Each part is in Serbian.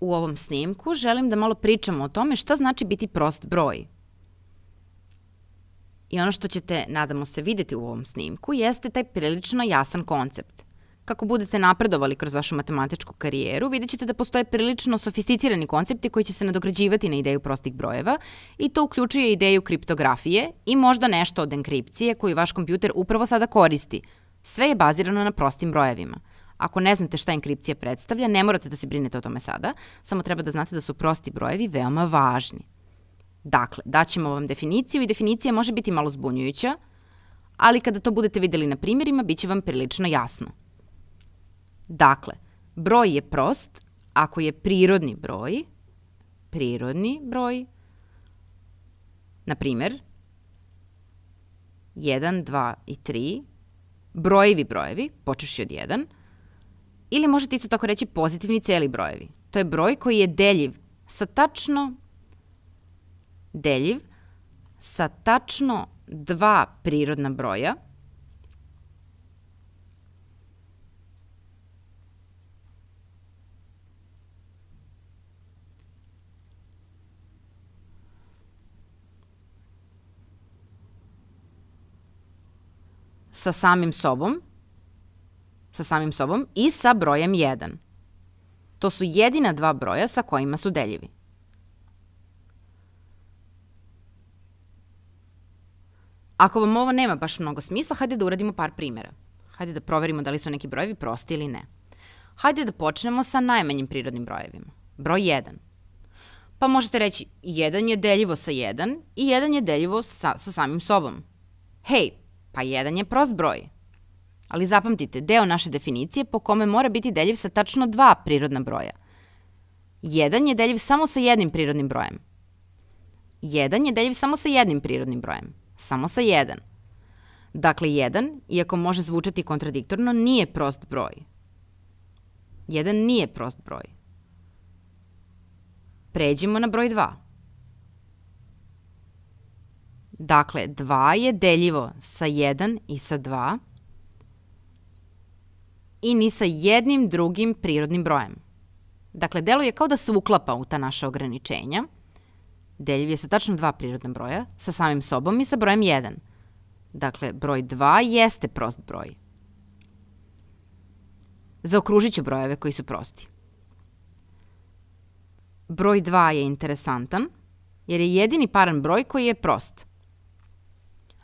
u ovom snimku želim da malo pričamo o tome šta znači biti prost broj. I ono što ćete, nadamo se, videti u ovom snimku jeste taj prilično jasan koncept. Kako budete napredovali kroz vašu matematičku karijeru, vidjet ćete da postoje prilično sofisticirani koncepti koji će se nadograđivati na ideju prostih brojeva i to uključuje ideju kriptografije i možda nešto od enkripcije koju vaš kompjuter upravo sada koristi. Sve je bazirano na prostim brojevima. Ako ne znate šta enkripcija predstavlja, ne morate da se brinete o tome sada, samo treba da znate da su prosti brojevi veoma važni. Dakle, daćemo vam definiciju i definicija može biti malo zbunjujuća, ali kada to budete videli na primjerima, bit će vam prilično jasno. Dakle, broj je prost ako je prirodni broj, prirodni broj, na primjer, 1, 2 i 3, brojevi brojevi, počeši od 1, ili možete isto tako reći pozitivni celi brojevi. To je broj koji je deljiv sa tačno deljiv sa tačno dva prirodna broja sa samim sobom, sa samim sobom i sa brojem 1. To su jedina dva broja sa kojima su deljivi. Ako vam ovo nema baš mnogo smisla, hajde da uradimo par primjera. Hajde da proverimo da li su neki brojevi prosti ili ne. Hajde da počnemo sa najmanjim prirodnim brojevima. Broj 1. Pa možete reći, 1 je deljivo sa 1 i 1 je deljivo sa, sa samim sobom. Hej, pa 1 je prost broj. Ali zapamtite, deo naše definicije po kome mora biti deljiv sa tačno dva prirodna broja. 1 je deljiv samo sa jednim prirodnim brojem. 1 je deljiv samo sa jednim prirodnim brojem samo sa 1. Dakle, 1, iako može zvučati kontradiktorno, nije prost broj. 1 nije prost broj. Pređimo na broj 2. Dakle, 2 je deljivo sa 1 i sa 2 i ni sa jednim drugim prirodnim brojem. Dakle, deluje kao da se uklapa u ta naša ograničenja – Deljiv je sa tačno dva prirodna broja, sa samim sobom i sa brojem 1. Dakle, broj 2 jeste prost broj. Zaokružit ću brojeve koji su prosti. Broj 2 je interesantan, jer je jedini paran broj koji je prost.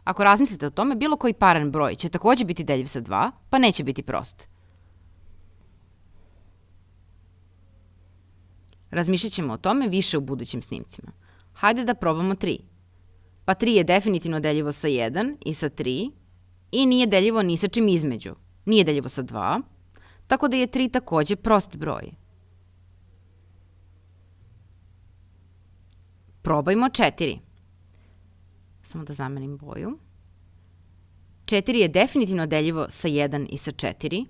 Ako razmislite o tome, bilo koji paran broj će takođe biti deljiv sa 2, pa neće biti prost. Razmišljat ćemo o tome više u budućim snimcima. Hajde da probamo 3. Pa 3 je definitivno deljivo sa 1 i sa 3 i nije deljivo ni sa čim između. Nije deljivo sa 2, tako da je 3 takođe prost broj. Probajmo 4. Samo da zamenim boju. 4 je definitivno deljivo sa 1 i sa 4,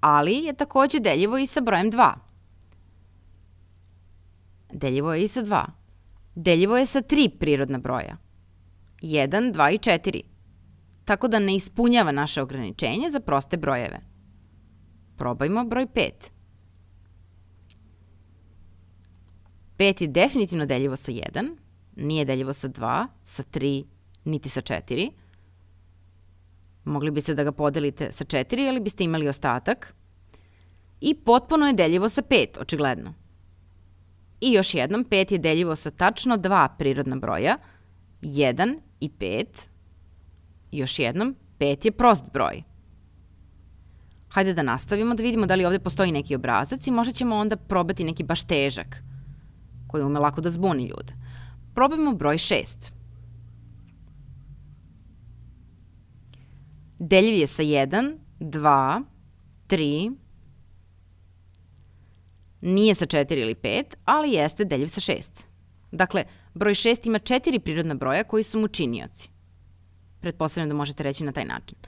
ali je takođe deljivo i sa brojem 2. Deljivo je i sa 2. Deljivo je sa tri prirodna broja. 1, 2 i 4. Tako da ne ispunjava naše ograničenje za proste brojeve. Probajmo broj 5. 5 je definitivno deljivo sa 1, nije deljivo sa 2, sa 3, niti sa 4. Mogli biste da ga podelite sa 4, ali biste imali ostatak. I potpuno je deljivo sa 5, očigledno. I još jednom, 5 je deljivo sa tačno dva prirodna broja, 1 i 5. Još jednom, 5 je prost broj. Hajde da nastavimo da vidimo da li ovde postoji neki obrazac i možda ćemo onda probati neki baš težak, koji ume lako da zbuni ljude. Probajmo broj 6. Deljiv je sa 1, 2, 3, Nije sa 4 ili 5, ali jeste deljiv sa 6. Dakle, broj 6 ima četiri prirodna broja koji su mu činioci. Pretpostavljam da možete reći na taj način.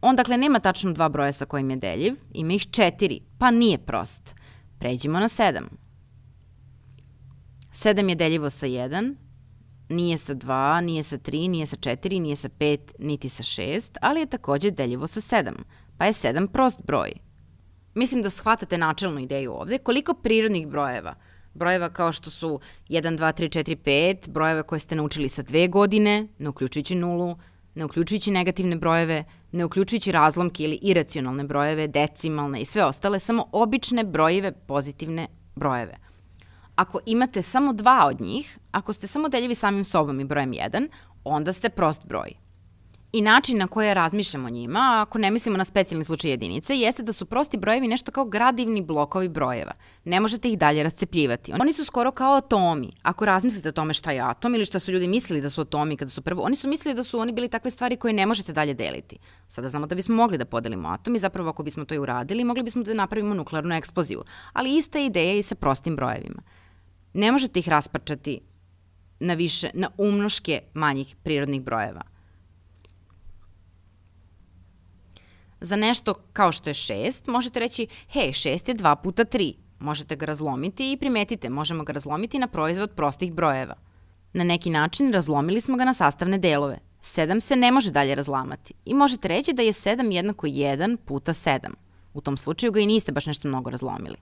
On dakle nema tačno dva broja sa kojim je deljiv, ima ih četiri, pa nije prost. Pređimo na 7. 7 je deljivo sa 1, nije sa 2, nije sa 3, nije sa 4, nije sa 5, niti sa 6, ali je takođe deljivo sa 7, pa je 7 prost broj. Mislim da shvatate načelnu ideju ovde. Koliko prirodnih brojeva, brojeva kao što su 1, 2, 3, 4, 5, brojeve koje ste naučili sa dve godine, ne uključujući nulu, ne uključujući negativne brojeve, ne uključujući razlomke ili iracionalne brojeve, decimalne i sve ostale, samo obične brojeve, pozitivne brojeve. Ako imate samo dva od njih, ako ste samo deljivi samim sobom i brojem 1, onda ste prost broj. I način na koje razmišljamo o njima, ako ne mislimo na specijalni slučaj jedinice, jeste da su prosti brojevi nešto kao gradivni blokovi brojeva. Ne možete ih dalje rascepljivati. Oni su skoro kao atomi. Ako razmislite o tome šta je atom ili šta su ljudi mislili da su atomi kada su prvo, oni su mislili da su oni bili takve stvari koje ne možete dalje deliti. Sada znamo da bismo mogli da podelimo atom i zapravo ako bismo to i uradili, mogli bismo da napravimo nuklearnu eksploziju. Ali ista ideja i sa prostim brojevima. Ne možete ih rasparčati na više, na umnoške manjih prirodnih brojeva. Za nešto kao što je 6, možete reći, hej, 6 je 2 puta 3. Možete ga razlomiti i primetite, možemo ga razlomiti na proizvod prostih brojeva. Na neki način razlomili smo ga na sastavne delove. 7 se ne može dalje razlamati i možete reći da je 7 jednako 1 puta 7. U tom slučaju ga i niste baš nešto mnogo razlomili.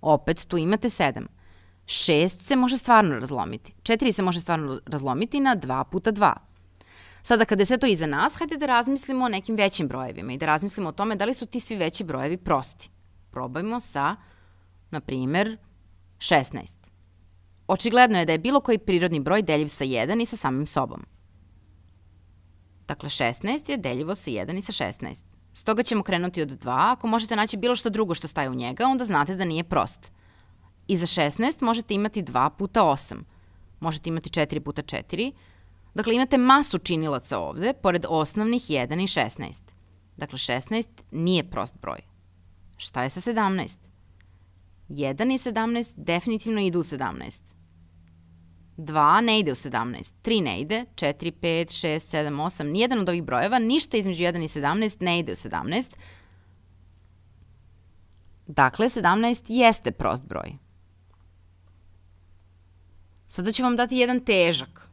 Opet tu imate 7. 6 se može stvarno razlomiti. 4 se može stvarno razlomiti na 2 puta 2. Sada kada je sve to iza nas, hajde da razmislimo o nekim većim brojevima i da razmislimo o tome da li su ti svi veći brojevi prosti. Probajmo sa, na primer, 16. Očigledno je da je bilo koji prirodni broj deljiv sa 1 i sa samim sobom. Dakle, 16 je deljivo sa 1 i sa 16. Stoga ćemo krenuti od 2. Ako možete naći bilo što drugo što staje u njega, onda znate da nije prost. I za 16 možete imati 2 puta 8. Možete imati 4 puta 4, Dakle, imate masu činilaca ovde, pored osnovnih 1 i 16. Dakle, 16 nije prost broj. Šta je sa 17? 1 i 17 definitivno idu u 17. 2 ne ide u 17, 3 ne ide, 4, 5, 6, 7, 8, nijedan od ovih brojeva, ništa između 1 i 17 ne ide u 17. Dakle, 17 jeste prost broj. Sada ću vam dati jedan težak,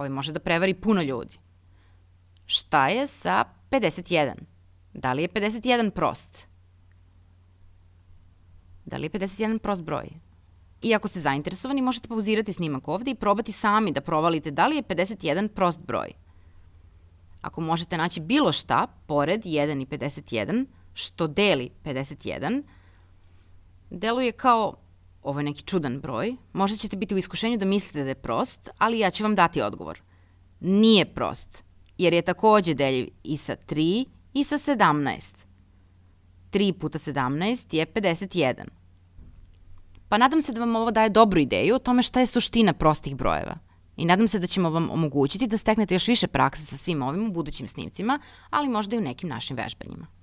Ovaj može da prevari puno ljudi. Šta je sa 51? Da li je 51 prost? Da li je 51 prost broj? I ako ste zainteresovani, možete pauzirati snimak ovde i probati sami da provalite da li je 51 prost broj. Ako možete naći bilo šta pored 1 i 51, što deli 51, deluje kao ovo je neki čudan broj, možda ćete biti u iskušenju da mislite da je prost, ali ja ću vam dati odgovor. Nije prost, jer je takođe deljiv i sa 3 i sa 17. 3 puta 17 je 51. Pa nadam se da vam ovo daje dobru ideju o tome šta je suština prostih brojeva. I nadam se da ćemo vam omogućiti da steknete još više prakse sa svim ovim u budućim snimcima, ali možda i u nekim našim vežbanjima.